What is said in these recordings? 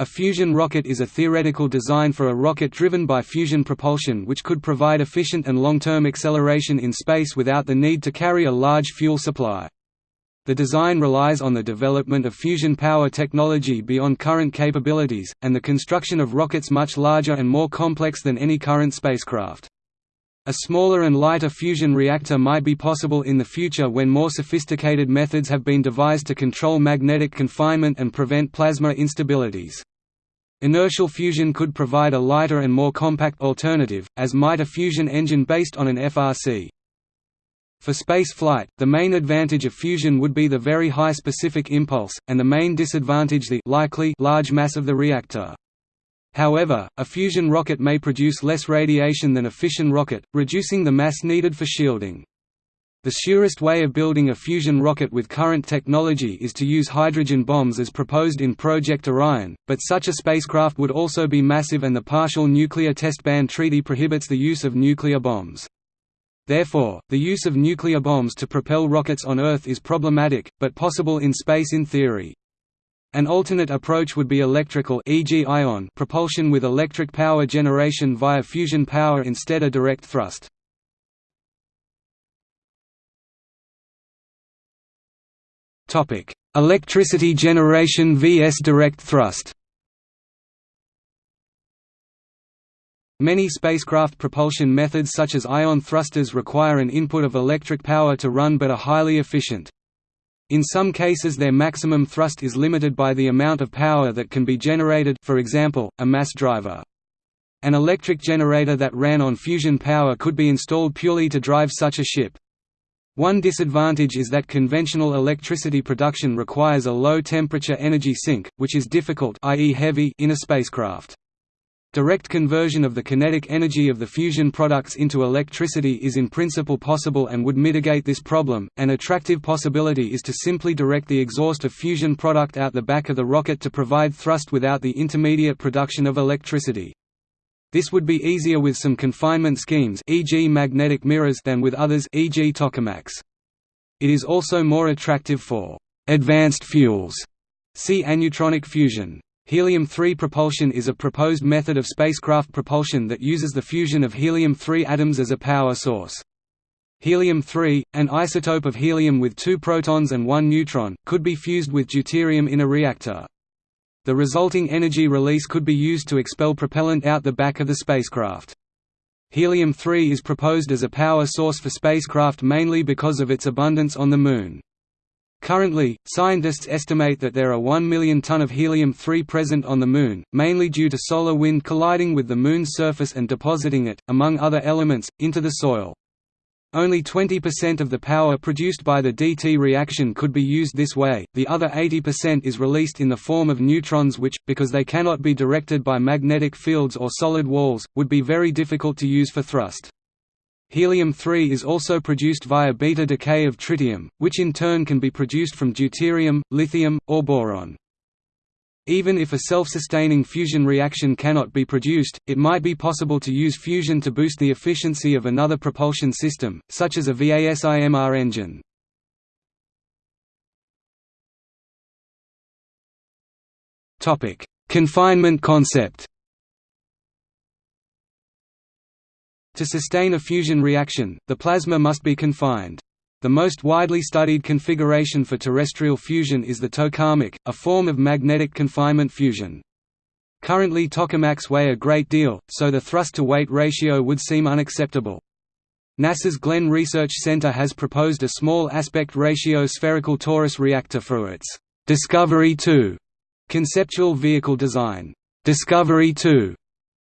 A fusion rocket is a theoretical design for a rocket driven by fusion propulsion which could provide efficient and long-term acceleration in space without the need to carry a large fuel supply. The design relies on the development of fusion power technology beyond current capabilities, and the construction of rockets much larger and more complex than any current spacecraft. A smaller and lighter fusion reactor might be possible in the future when more sophisticated methods have been devised to control magnetic confinement and prevent plasma instabilities. Inertial fusion could provide a lighter and more compact alternative, as might a fusion engine based on an FRC. For space flight, the main advantage of fusion would be the very high specific impulse, and the main disadvantage the likely large mass of the reactor. However, a fusion rocket may produce less radiation than a fission rocket, reducing the mass needed for shielding. The surest way of building a fusion rocket with current technology is to use hydrogen bombs as proposed in Project Orion, but such a spacecraft would also be massive and the Partial Nuclear Test Ban Treaty prohibits the use of nuclear bombs. Therefore, the use of nuclear bombs to propel rockets on Earth is problematic, but possible in space in theory. An alternate approach would be electrical e.g. ion propulsion with electric power generation via fusion power instead of direct thrust. Topic: Electricity generation vs direct thrust. Many spacecraft propulsion methods such as ion thrusters require an input of electric power to run but are highly efficient. In some cases their maximum thrust is limited by the amount of power that can be generated for example, a mass driver. An electric generator that ran on fusion power could be installed purely to drive such a ship. One disadvantage is that conventional electricity production requires a low-temperature energy sink, which is difficult i.e. heavy in a spacecraft. Direct conversion of the kinetic energy of the fusion products into electricity is in principle possible and would mitigate this problem. An attractive possibility is to simply direct the exhaust of fusion product out the back of the rocket to provide thrust without the intermediate production of electricity. This would be easier with some confinement schemes e.g. magnetic mirrors than with others e.g. tokamaks. It is also more attractive for advanced fuels. See aneutronic fusion. Helium-3 propulsion is a proposed method of spacecraft propulsion that uses the fusion of helium-3 atoms as a power source. Helium-3, an isotope of helium with two protons and one neutron, could be fused with deuterium in a reactor. The resulting energy release could be used to expel propellant out the back of the spacecraft. Helium-3 is proposed as a power source for spacecraft mainly because of its abundance on the Moon. Currently, scientists estimate that there are 1 million ton of helium-3 present on the Moon, mainly due to solar wind colliding with the Moon's surface and depositing it, among other elements, into the soil. Only 20% of the power produced by the DT reaction could be used this way, the other 80% is released in the form of neutrons which, because they cannot be directed by magnetic fields or solid walls, would be very difficult to use for thrust. Helium-3 is also produced via beta decay of tritium, which in turn can be produced from deuterium, lithium, or boron. Even if a self-sustaining fusion reaction cannot be produced, it might be possible to use fusion to boost the efficiency of another propulsion system, such as a VASIMR engine. Confinement concept To sustain a fusion reaction, the plasma must be confined. The most widely studied configuration for terrestrial fusion is the tokamak, a form of magnetic confinement fusion. Currently tokamaks weigh a great deal, so the thrust-to-weight ratio would seem unacceptable. NASA's Glenn Research Center has proposed a small aspect ratio spherical torus reactor for its Discovery 2 conceptual vehicle design. Discovery 2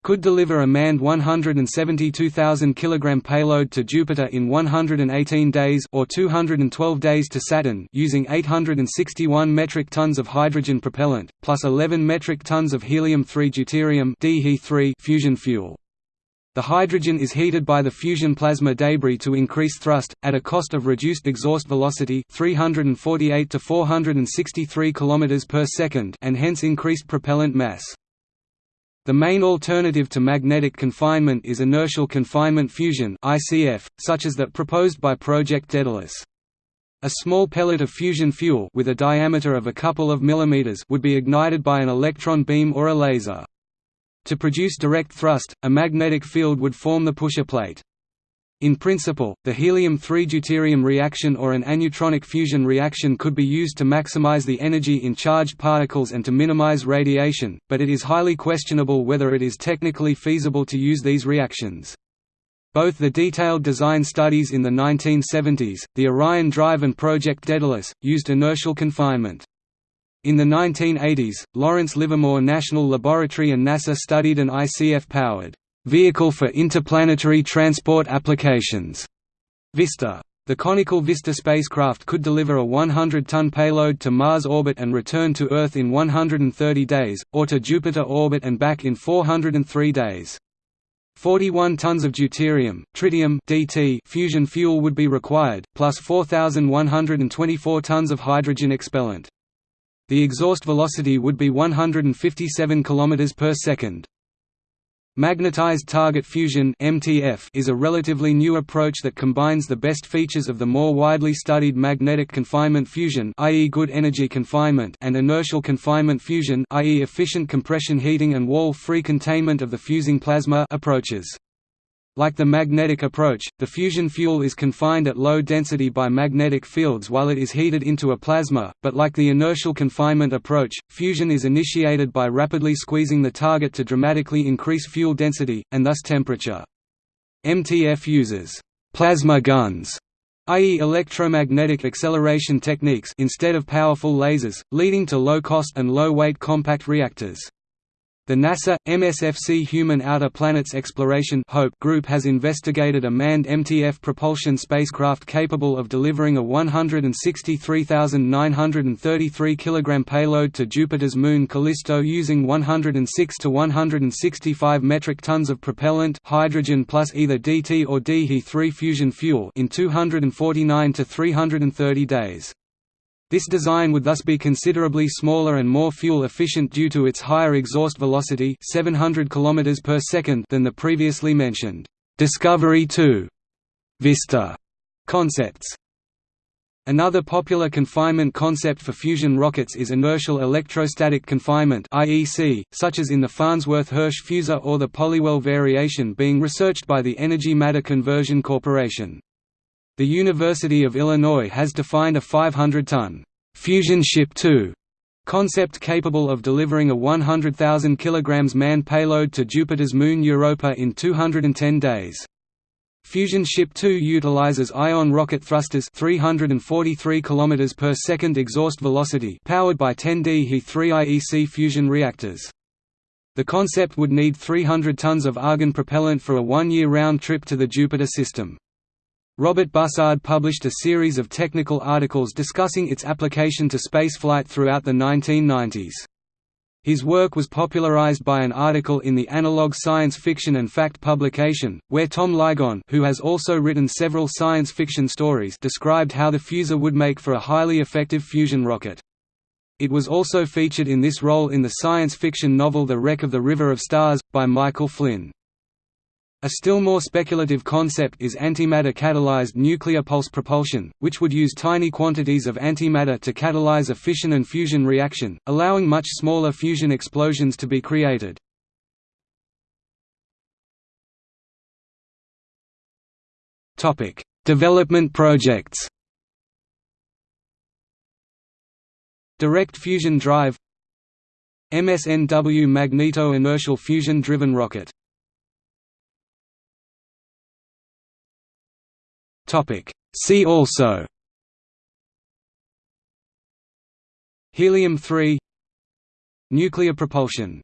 could deliver a manned 172,000 kg payload to Jupiter in 118 days or 212 days to Saturn using 861 metric tons of hydrogen propellant, plus 11 metric tons of helium-3 deuterium fusion fuel. The hydrogen is heated by the fusion plasma debris to increase thrust, at a cost of reduced exhaust velocity 348 to 463 km per second and hence increased propellant mass. The main alternative to magnetic confinement is inertial confinement fusion (ICF), such as that proposed by Project Daedalus. A small pellet of fusion fuel with a diameter of a couple of millimeters would be ignited by an electron beam or a laser. To produce direct thrust, a magnetic field would form the pusher plate. In principle, the helium-3 deuterium reaction or an aneutronic fusion reaction could be used to maximize the energy in charged particles and to minimize radiation, but it is highly questionable whether it is technically feasible to use these reactions. Both the detailed design studies in the 1970s, the Orion Drive and Project Daedalus, used inertial confinement. In the 1980s, Lawrence Livermore National Laboratory and NASA studied an ICF-powered Vehicle for Interplanetary Transport Applications Vista. The conical Vista spacecraft could deliver a 100-ton payload to Mars orbit and return to Earth in 130 days, or to Jupiter orbit and back in 403 days. 41 tons of deuterium, tritium (DT) fusion fuel would be required, plus 4,124 tons of hydrogen expellant. The exhaust velocity would be 157 km per second. Magnetized target fusion (MTF) is a relatively new approach that combines the best features of the more widely studied magnetic confinement fusion, i.e. good energy confinement, and inertial confinement fusion, i.e. efficient compression heating and wall-free containment of the fusing plasma approaches. Like the magnetic approach, the fusion fuel is confined at low density by magnetic fields while it is heated into a plasma, but like the inertial confinement approach, fusion is initiated by rapidly squeezing the target to dramatically increase fuel density, and thus temperature. MTF uses «plasma guns» i.e. electromagnetic acceleration techniques instead of powerful lasers, leading to low-cost and low-weight compact reactors. The NASA, MSFC Human Outer Planets Exploration Hope group has investigated a manned MTF propulsion spacecraft capable of delivering a 163,933 kg payload to Jupiter's moon Callisto using 106 to 165 metric tons of propellant hydrogen plus either DT or DHE3 fusion fuel in 249 to 330 days. This design would thus be considerably smaller and more fuel efficient due to its higher exhaust velocity 700 km per second than the previously mentioned Discovery 2 Vista concepts. Another popular confinement concept for fusion rockets is inertial electrostatic confinement (IEC), such as in the Farnsworth-Hirsch fusor or the Polywell variation being researched by the Energy Matter Conversion Corporation. The University of Illinois has defined a 500-ton «fusion ship 2» concept capable of delivering a 100,000 kg manned payload to Jupiter's moon Europa in 210 days. Fusion Ship 2 utilizes ion rocket thrusters 343 km per second exhaust velocity powered by 10D He-3 IEC fusion reactors. The concept would need 300 tons of argon propellant for a one-year round trip to the Jupiter system. Robert Bussard published a series of technical articles discussing its application to spaceflight throughout the 1990s. His work was popularized by an article in the Analog Science Fiction and Fact publication, where Tom Ligon who has also written several science fiction stories described how the fusor would make for a highly effective fusion rocket. It was also featured in this role in the science fiction novel The Wreck of the River of Stars, by Michael Flynn. A still more speculative concept is antimatter-catalyzed nuclear pulse propulsion, which would use tiny quantities of antimatter to catalyze a fission and fusion reaction, allowing much smaller fusion explosions to be created. Development projects Direct fusion drive MSNW magneto-inertial fusion-driven rocket Topic. See also. Helium-3 Nuclear propulsion